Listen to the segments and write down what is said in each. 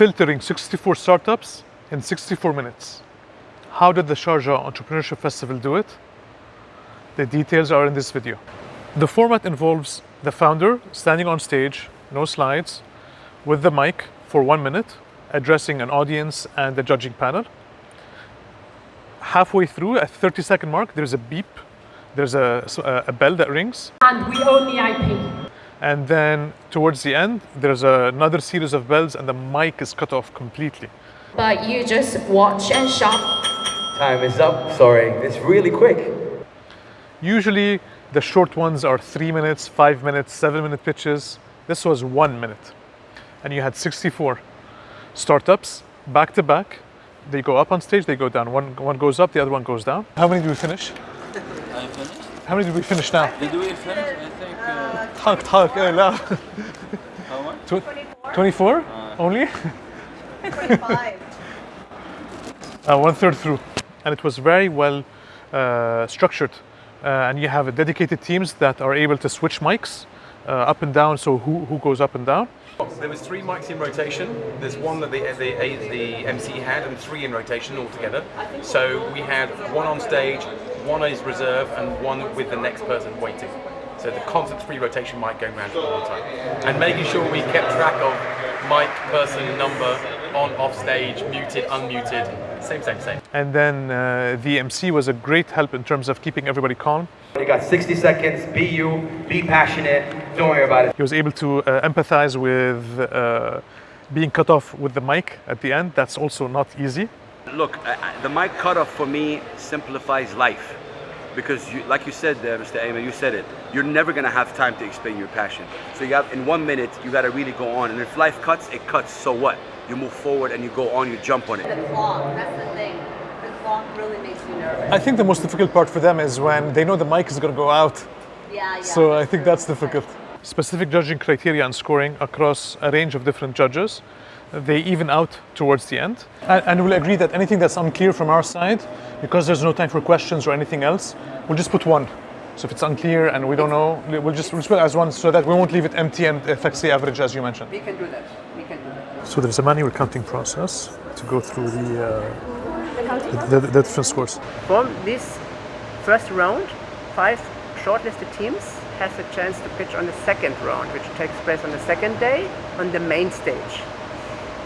filtering 64 startups in 64 minutes. How did the Sharjah Entrepreneurship Festival do it? The details are in this video. The format involves the founder standing on stage, no slides, with the mic for one minute, addressing an audience and the judging panel. Halfway through, at 30 second mark, there's a beep, there's a, a bell that rings, and we own the IP. And then towards the end, there's another series of bells and the mic is cut off completely. But you just watch and shop. Time is up. Sorry, it's really quick. Usually the short ones are three minutes, five minutes, seven minute pitches. This was one minute. And you had 64 startups back to back. They go up on stage, they go down. One, one goes up, the other one goes down. How many do we finish? I finished. How many did we finish now? Did we finish? I think. Uh, Talk, talk, la. how much? Tw- 24 only? 25. uh, one third through. And it was very well uh, structured. Uh, and you have dedicated teams that are able to switch mics uh, up and down. So who, who goes up and down? There was three mics in rotation. There's one that the, the, the MC had and three in rotation altogether. So we had one on stage, one is reserve, and one with the next person waiting. So the constant three rotation mic going around all the time. And making sure we kept track of mic, person, number, on, off stage, muted, unmuted, same, same, same. And then uh, the MC was a great help in terms of keeping everybody calm. You got 60 seconds. Be you. Be passionate. Don't worry about it. He was able to uh, empathize with uh, being cut off with the mic at the end. That's also not easy. Look, I, I- the mic cutoff for me simplifies life. Because, you, like you said there, Mr. Ayman, you said it. You're never gonna have time to explain your passion. So you have, in one minute, you gotta really go on. And if life cuts, it cuts. So what? You move forward and you go on. You jump on it. The clock, that's the thing. The clock really makes you nervous. I think the most difficult part for them is when they know the mic is going to go out. Yeah, yeah. So I think that's difficult. Specific judging criteria and scoring across a range of different judges. They even out towards the end. And, and we'll agree that anything that's unclear from our side, because there's no time for questions or anything else, we'll just put one. So if it's unclear and we don't know, we'll just, we'll just put it as one so that we won't leave it empty and affects the average as you mentioned. We can do that. We can do that. So there's a manual counting process to go through the, uh, the, the, the different scores. From this first round, five shortlisted teams has a chance to pitch on the second round, which takes place on the second day on the main stage.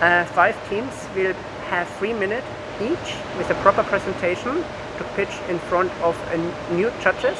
Uh, five teams will have three minutes each with a proper presentation to pitch in front of a new judges